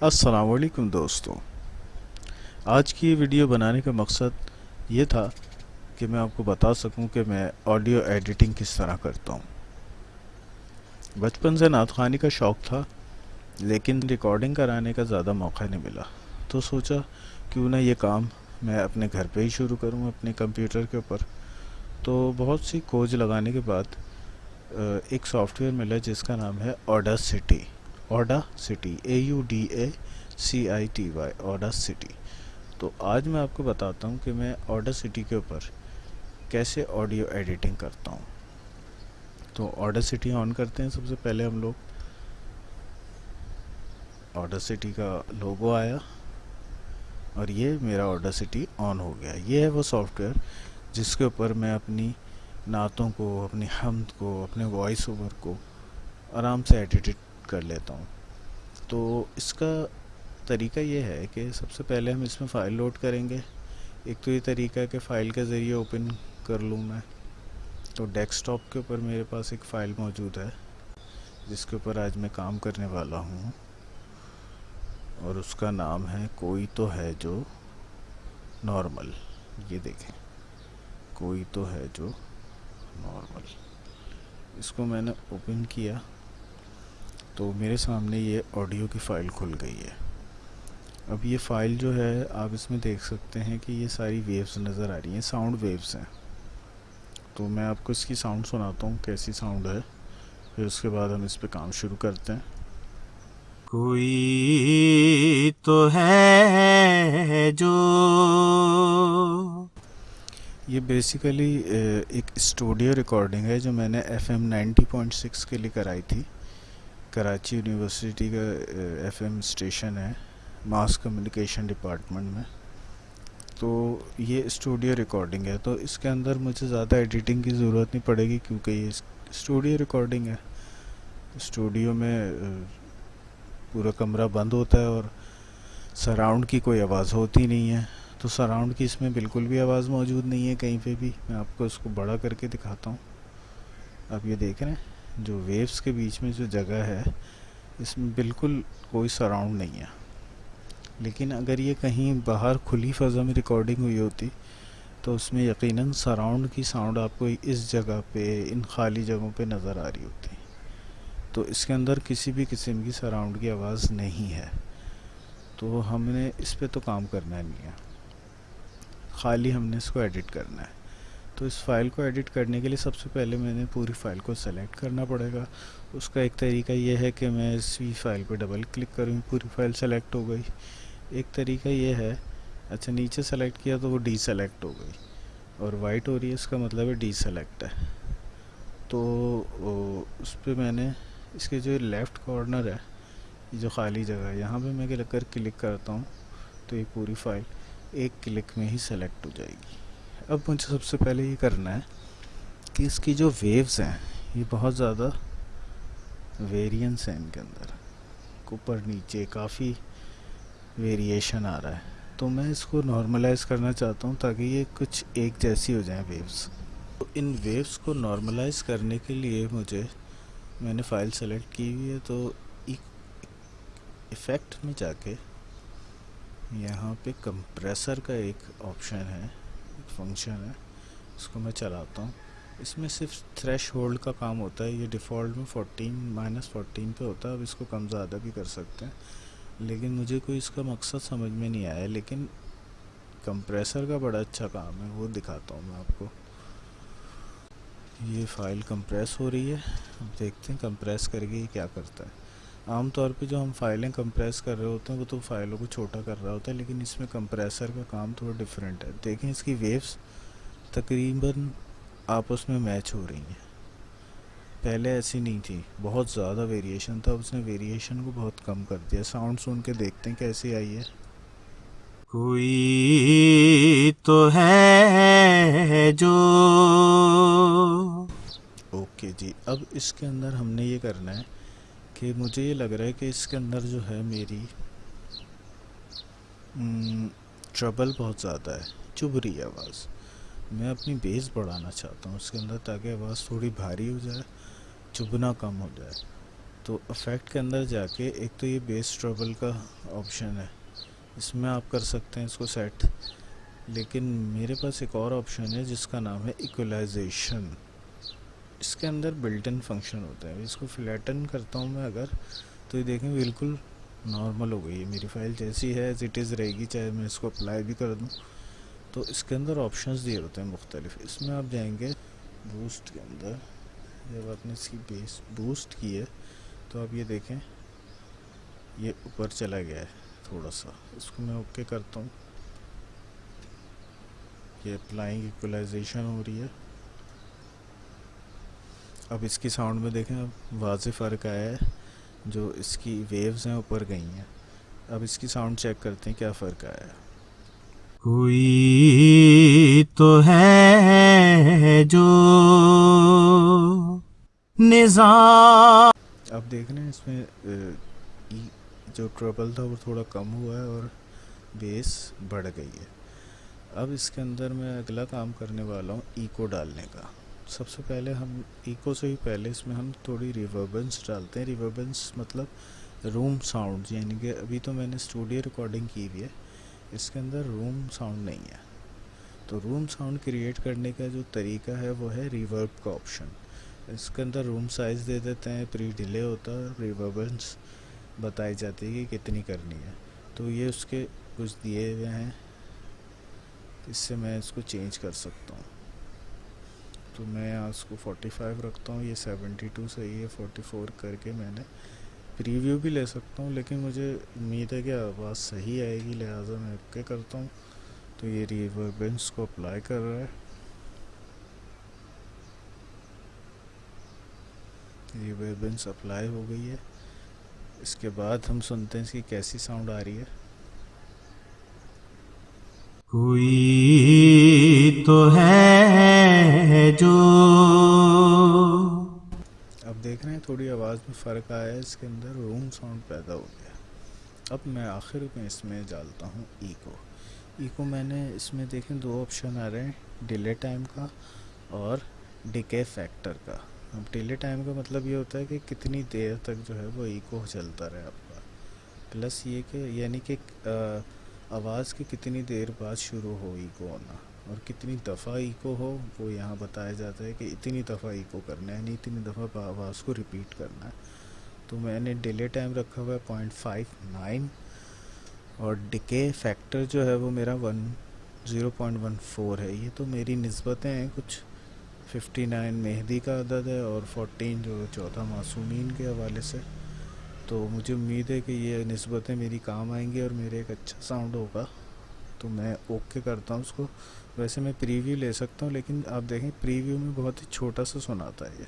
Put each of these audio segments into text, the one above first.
السلام علیکم دوستوں آج کی ویڈیو بنانے کا مقصد یہ تھا کہ میں آپ کو بتا سکوں کہ میں آڈیو ایڈیٹنگ کس طرح کرتا ہوں۔ بچپن سے نعت خوانی کا شوق تھا، لیکن ریکارڈنگ کرانے کا زیادہ موقع نہیں ملا۔ تو سوچا کیوں نہ یہ کام میں اپنے گھر پہ ہی شروع کروں، اپنے کمپیوٹر کے اوپر۔ تو بہت سی کھوج لگانے کے بعد ایک سافٹ ویئر ملا جس کا نام ہے Audacity Audacity A U D A C I T Y Audacity تو آج میں آپ کو بتاتا ہوں کہ میں اوڈا سٹی کے اوپر کیسے آڈیو ایڈیٹنگ کرتا ہوں. تو اوڈا سٹی آن کرتے ہیں سب سے پہلے ہم لوگ. اوڈا سٹی کا لوگو آیا اور یہ میرا اوڈا سٹی آن ہو گیا. یہ ہے وہ سافٹ ویئر جس کے اوپر میں اپنی نعتوں کو، اپنی حمد کو، اپنے وائس اوور کو آرام سے ایڈیٹ کر لیتا ہوں۔ تو اس کا طریقہ یہ ہے کہ سب سے پہلے ہم اس میں فائل لوڈ کریں گے۔ ایک تو یہ طریقہ ہے کہ فائل کے ذریعے اوپن کر لوں میں۔ تو ڈیسک ٹاپ کے اوپر میرے پاس ایک فائل موجود ہے، جس کے اوپر آج میں کام کرنے والا ہوں۔ اور اس کا نام ہے کوئی تو ہے جو نارمل۔ یہ دیکھیں۔ کوئی تو ہے جو نارمل۔ اس کو میں نے اوپن کیا۔ تو میرے سامنے یہ آڈیو کی فائل کھل گئی ہے۔ اب یہ فائل جو ہے آپ اس میں دیکھ سکتے ہیں کہ یہ ساری ویوز نظر آ رہی ہیں ساؤنڈ ویوز ہیں۔ تو میں آپ کو اس کی ساؤنڈ سناتا ہوں کیسی ساؤنڈ ہے۔ پھر اس کے بعد ہم اس پہ کام شروع کرتے ہیں۔ کوئی تو ہے جو یہ بیسیکلی ایک اسٹوڈیو ریکارڈنگ ہے جو میں نے F M ninety point six کے لیے کرائی تھی۔ کراچی یونیورسٹی کا ایف ایم اسٹیشن ہے ماس کمیونیکیشن ڈپارٹمنٹ میں۔ تو یہ اسٹوڈیو ریکارڈنگ ہے۔ تو اس کے اندر مجھے زیادہ ایڈیٹنگ کی ضرورت نہیں پڑے گی کیونکہ یہ اسٹوڈیو ریکارڈنگ ہے۔ اسٹوڈیو میں پورا کمرہ بند ہوتا ہے اور سراؤنڈ کی کوئی آواز ہوتی نہیں ہے۔ تو سراؤنڈ کی اس میں بالکل بھی آواز موجود نہیں ہے کہیں پہ بھی۔ میں آپ کو اس کو بڑا کر کے دکھاتا ہوں۔ آپ یہ دیکھ رہے ہیں؟ جو ویوز کے بیچ میں جو جگہ ہے، اس میں بالکل کوئی سراؤنڈ نہیں ہے۔ لیکن اگر یہ کہیں باہر کھلی فضا میں ریکارڈنگ ہوئی ہوتی، تو اس میں یقیناً سراؤنڈ کی ساؤنڈ آپ کو اس جگہ پہ، ان خالی جگہوں پہ نظر آ رہی ہوتی۔ تو اس کے اندر کسی بھی قسم کی سراؤنڈ کی آواز نہیں ہے۔ تو ہم نے اس پہ تو کام کرنا نہیں ہے۔ خالی ہم نے اس کو ایڈٹ کرنا ہے۔ تو اس فائل کو ایڈٹ کرنے کے لیے سب سے پہلے میں نے پوری فائل کو سلیکٹ کرنا پڑے گا۔ اس کا ایک طریقہ یہ ہے کہ میں اسی فائل پہ ڈبل کلک کروں، پوری فائل سلیکٹ ہو گئی۔ ایک طریقہ یہ ہے اچھا نیچے سلیکٹ کیا تو وہ ڈی سلیکٹ ہو گئی۔ اور وائٹ ہو رہی ہے، اس کا مطلب ہے ڈی سلیکٹ ہے۔ تو اس پہ میں نے اس کے جو لیفٹ کارنر ہے، یہ جو خالی جگہ ہے، یہاں پہ میں اگر کلک کرتا ہوں تو یہ پوری فائل ایک کلک میں ہی سلیکٹ ہو جائے گی۔ اب مجھے سب سے پہلے یہ کرنا ہے کہ اس کی جو ویوز ہیں، یہ بہت زیادہ ویریئنس ہیں ان کے اندر۔ اوپر نیچے کافی ویریشن آ رہا ہے۔ تو میں اس کو نارملائز کرنا چاہتا ہوں تاکہ یہ کچھ ایک جیسی ہو جائیں ویوز تو ان ویوز کو نارملائز کرنے کے لیے مجھے، میں نے فائل سلیکٹ کی ہوئی ہے، تو ایفیکٹ میں جا کے یہاں پہ کمپریسر کا ایک آپشن ہے۔ فنکشن ہے، اس کو میں چلاتا ہوں۔ اس میں صرف تھریش ہولڈ کا کام ہوتا ہے، یہ ڈیفالٹ میں فورٹین مائنس فورٹین پہ ہوتا ہے، اب اس کو کم زیادہ بھی کر سکتے ہیں۔ لیکن مجھے کوئی اس کا مقصد سمجھ میں نہیں آیا، لیکن کمپریسر کا بڑا اچھا کام ہے، وہ دکھاتا ہوں میں آپ کو۔ یہ فائل کمپریس ہو رہی ہے۔ اب دیکھتے ہیں کمپریس کر کے یہ کیا کرتا ہے۔ عام طور پہ جو ہم فائلیں کمپریس کر رہے ہوتے ہیں وہ تو فائلوں کو چھوٹا کر رہا ہوتا ہے لیکن اس میں کمپریسر کا کام تھوڑا ڈیفرنٹ ہے۔ دیکھیں اس کی ویوز تقریباً آپس میں میچ ہو رہی ہیں۔ پہلے ایسی نہیں تھی بہت زیادہ ویریشن تھا اس نے ویریشن کو بہت کم کر دیا۔ ساؤنڈ سن کے دیکھتے ہیں کیسی آئی ہے۔ کوئی تو ہے جو۔ اوکے جی اب اس کے اندر ہم نے یہ کرنا ہے۔ کہ مجھے یہ لگ رہا ہے کہ اس کے اندر جو ہے میری ٹربل بہت زیادہ ہے، چبھ رہی ہے آواز۔ میں اپنی بیس بڑھانا چاہتا ہوں اس کے اندر تاکہ آواز تھوڑی بھاری ہو جائے، چبھنا کم ہو جائے۔ تو افیکٹ کے اندر جا کے ایک تو یہ بیس ٹربل کا آپشن ہے۔ اس میں آپ کر سکتے ہیں اس کو سیٹ لیکن میرے پاس ایک اور آپشن ہے جس کا نام ہے ایکولائزیشن اس کے اندر بلٹن فنکشن ہوتا ہے۔ اس کو فلیٹن کرتا ہوں میں اگر، تو یہ دیکھیں بالکل نارمل ہو گئی ہے۔ میری فائل جیسی ہے ایز اٹ از رہے گی، چاہے میں اس کو اپلائی بھی کر دوں۔ تو اس کے اندر آپشنز دیے ہوتے ہیں مختلف۔ اس میں آپ جائیں گے بوسٹ کے اندر۔ جب آپ نے اس کی بیس بوسٹ کی ہے، تو آپ یہ دیکھیں، یہ اوپر چلا گیا ہے تھوڑا سا۔ اس کو میں اوکے کرتا ہوں۔ یہ اپلائنگ ایکولائزیشن ہو رہی ہے۔ اب اس کی ساؤنڈ میں دیکھیں واضح فرق آیا ہے۔ جو اس کی ویوز ہیں اوپر گئی ہیں۔ اب اس کی ساؤنڈ چیک کرتے ہیں کیا فرق آیا ہے۔ کوئی تو ہے جو نظام اب دیکھ رہے ہیں اس میں جو ٹربل تھا وہ تھوڑا کم ہوا ہے اور بیس بڑھ گئی ہے۔ اب اس کے اندر میں اگلا کام کرنے والا ہوں ایکو ڈالنے کا۔ سب سے پہلے ہم ایکو سے ہی پہلے اس میں ہم تھوڑی ریوربنس ڈالتے ہیں. ریوربنس مطلب روم ساؤنڈ یعنی کہ ابھی تو میں نے اسٹوڈیو ریکارڈنگ کی ہوئی ہے، اس کے اندر روم ساؤنڈ نہیں ہے. تو روم ساؤنڈ کریٹ کرنے کا جو طریقہ ہے وہ ہے ریورب کا آپشن اس کے اندر روم سائز دے دیتے ہیں پری ڈیلے ہوتا ہے ریوربنس بتائی جاتی ہے کہ کتنی کرنی ہے. تو یہ اس کے کچھ دیے ہوئے ہیں، اس سے میں اس کو چینج کر سکتا ہوں. تو میں اس کو فورٹی فائیو رکھتا ہوں، یہ سیونٹی ٹو صحیح ہے فورٹی فور کر کے میں نے پریویو بھی لے سکتا ہوں، لیکن مجھے امید ہے کہ آواز صحیح آئے گی، لہٰذا میں اوکے کرتا ہوں۔ تو یہ ریوربنس کو اپلائی کر رہا ہے۔ ریوربنس اپلائی ہو گئی ہے۔ اس کے بعد ہم سنتے ہیں اس کی کیسی ساؤنڈ آ رہی ہے۔ کوئی تو ہے جو۔ اب دیکھ رہے ہیں، تھوڑی آواز میں فرق آیا ہے، اس کے اندر روم ساؤنڈ پیدا ہو گیا۔ اب میں آخر میں اس میں ڈالتا ہوں ایکو ایکو میں نے اس میں دیکھیں دو آپشن آ رہے ہیں ڈیلے ٹائم کا اور ڈکے فیکٹر کا۔ اب ڈیلے ٹائم کا مطلب یہ ہوتا ہے کہ کتنی دیر تک جو ہے وہ ایکو چلتا رہے آپ کا۔ پلس یہ کہ یعنی کہ آواز کی کتنی دیر بعد شروع ہو ایکو ہونا۔ اور کتنی دفعہ ایکو ہو، وہ یہاں بتایا جاتا ہے کہ اتنی دفعہ ایکو کرنا ہے یعنی اتنی دفعہ آواز کو ریپیٹ کرنا ہے۔ تو میں نے ڈیلے ٹائم رکھا ہوا ہے پوائنٹ فائیو نائن اور ڈکے فیکٹر جو ہے وہ میرا one zero point one four ہے۔ یہ تو میری نسبتیں ہیں، کچھ ففٹی نائن مہدی کا عدد ہے اور فورٹین جو چوتھا معصومین کے حوالے سے۔ تو مجھے امید ہے کہ یہ نسبتیں میری کام آئیں گی اور میرے ایک اچھا ساؤنڈ ہوگا۔ تو میں اوکے کرتا ہوں اس کو۔ ویسے میں پریویو لے سکتا ہوں لیکن آپ دیکھیں پریویو میں بہت ہی چھوٹا سا سناتا ہے یہ۔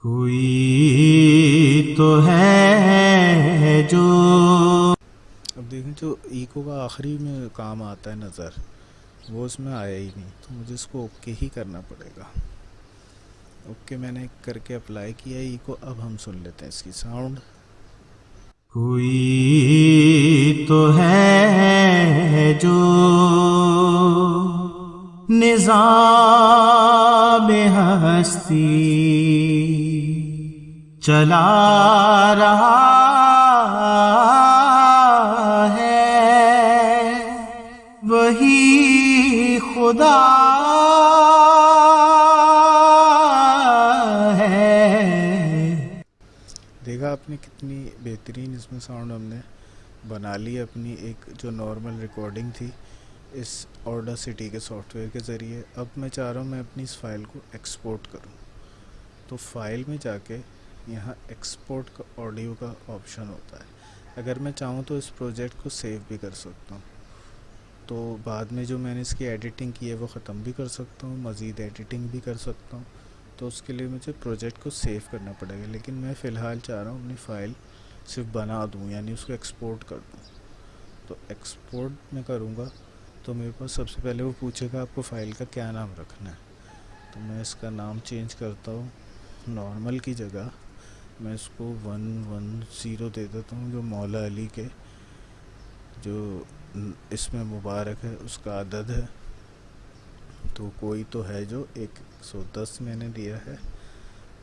کوئی تو ہے جو اب دیکھیں جو ایکو کا آخری میں کام آتا ہے نظر وہ اس میں آیا ہی نہیں تو مجھے اس کو اوکے ہی کرنا پڑے گا۔ اوکے میں نے کر کے اپلائی کیا ای کو اب ہم سن لیتے ہیں اس کی ساؤنڈ کوئی تو ہے جو نظام ہستی چلا رہا ہے وہی خدا دیکھا آپ نے کتنی بہترین اس میں ساؤنڈ ہم نے بنا لی، اپنی ایک جو نارمل ریکارڈنگ تھی اس آرڈر سٹی کے سافٹ ویئر کے ذریعے۔ اب میں چاہ رہا ہوں میں اپنی اس فائل کو ایکسپورٹ کروں۔ تو فائل میں جا کے یہاں ایکسپورٹ کا آڈیو کا آپشن ہوتا ہے۔ اگر میں چاہوں تو اس پروجیکٹ کو سیو بھی کر سکتا ہوں۔ تو بعد میں جو میں نے اس کی ایڈیٹنگ کی ہے وہ ختم بھی کر سکتا ہوں، مزید ایڈیٹنگ بھی کر سکتا ہوں۔ تو اس کے لیے مجھے پروجیکٹ کو سیو کرنا پڑے گا، لیکن میں فی الحال چاہ رہا ہوں اپنی فائل صرف بنا دوں یعنی اس کو ایکسپورٹ کر دوں۔ تو ایکسپورٹ میں کروں گا تو میرے پاس سب سے پہلے وہ پوچھے گا آپ کو فائل کا کیا نام رکھنا ہے۔ تو میں اس کا نام چینج کرتا ہوں نارمل کی جگہ۔ میں اس کو ون ون زیرو دے دیتا ہوں، جو مولا علی کے، جو اس میں مبارک ہے، اس کا عدد ہے۔ تو کوئی تو ہے جو ایک سو دس میں نے دیا ہے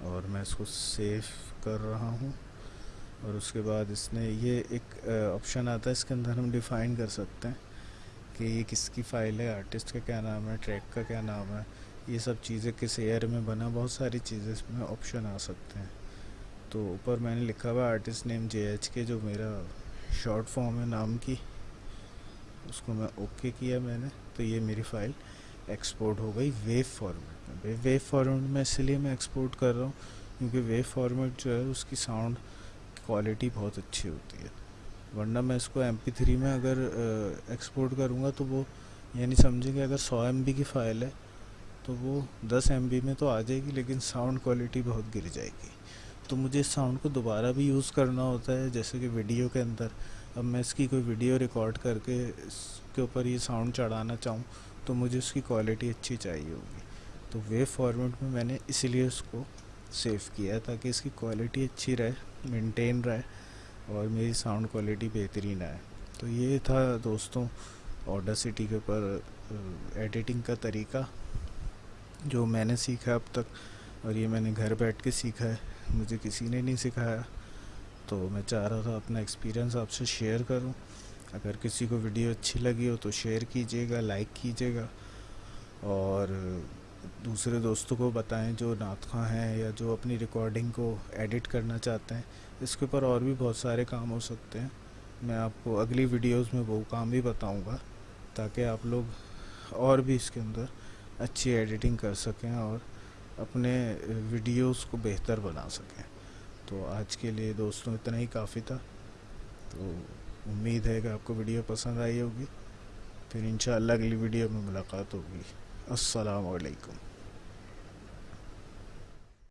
اور میں اس کو سیو کر رہا ہوں اور اس کے بعد اس نے یہ ایک آپشن آتا ہے اس کے اندر ہم ڈیفائن کر سکتے ہیں کہ یہ کس کی فائل ہے آرٹسٹ کا کیا نام ہے ٹریک کا کیا نام ہے، یہ سب چیزیں کس ایئر میں بنا، بہت ساری چیزیں اس میں آپشن آ سکتے ہیں۔ تو اوپر میں نے لکھا ہوا آرٹسٹ نیم جے ایچ کے جو میرا شارٹ فارم ہے، نام کی، اس کو میں اوکے کیا میں نے، تو یہ میری فائل ایکسپورٹ ہو گئی ویو فارمیٹ میں ویو فارمیٹ میں اسی لیے میں ایکسپورٹ کر رہا ہوں کیونکہ ویو فارمیٹ جو ہے اس کی ساؤنڈ کوالٹی بہت اچھی ہوتی ہے۔ ورنہ میں اس کو ایم پی تھری میں اگر ایکسپورٹ کروں گا تو وہ یعنی سمجھیں کہ اگر سو ایم بی کی فائل ہے تو وہ دس ایم بی میں تو آ جائے گی لیکن ساؤنڈ کوالٹی بہت گر جائے گی۔ تو مجھے اس ساؤنڈ کو دوبارہ بھی یوز کرنا ہوتا ہے جیسے کہ ویڈیو کے اندر۔ اب میں اس کی کوئی ویڈیو ریکارڈ کر کے اس کے اوپر یہ ساؤنڈ چڑھانا چاہوں تو مجھے اس کی کوالٹی اچھی چاہیے ہوگی۔ تو ویو فارمیٹ میں میں نے اسی لیے اس کو سیو کیا ہے تاکہ اس کی کوالٹی اچھی رہے مینٹین رہے اور میری ساؤنڈ کوالٹی بہترین آئے۔ تو یہ تھا دوستوں آڈر سٹی کے اوپر ایڈیٹنگ کا طریقہ، جو میں نے سیکھا اب تک اور یہ میں نے گھر بیٹھ کے سیکھا ہے۔ مجھے کسی نے نہیں سکھایا۔ تو میں چاہ رہا تھا اپنا ایکسپیرینس آپ سے شیئر کروں۔ اگر کسی کو ویڈیو اچھی لگی ہو تو شیئر کیجیے گا، لائک کیجیے گا۔ اور دوسرے دوستوں کو بتائیں جو نعت خواں ہیں یا جو اپنی ریکارڈنگ کو ایڈٹ کرنا چاہتے ہیں، اس کے اوپر اور بھی بہت سارے کام ہو سکتے ہیں۔ میں آپ کو اگلی ویڈیوز میں وہ کام بھی بتاؤں گا تاکہ آپ لوگ اور بھی اس کے اندر اچھی ایڈیٹنگ کر سکیں اور اپنے ویڈیوز کو بہتر بنا سکیں۔ تو آج کے لیے دوستوں اتنا ہی، کافی تھا۔ تو امید ہے کہ آپ کو ویڈیو پسند آئی ہوگی۔ پھر انشاءاللہ اگلی ویڈیو میں ملاقات ہوگی۔ السلام علیکم۔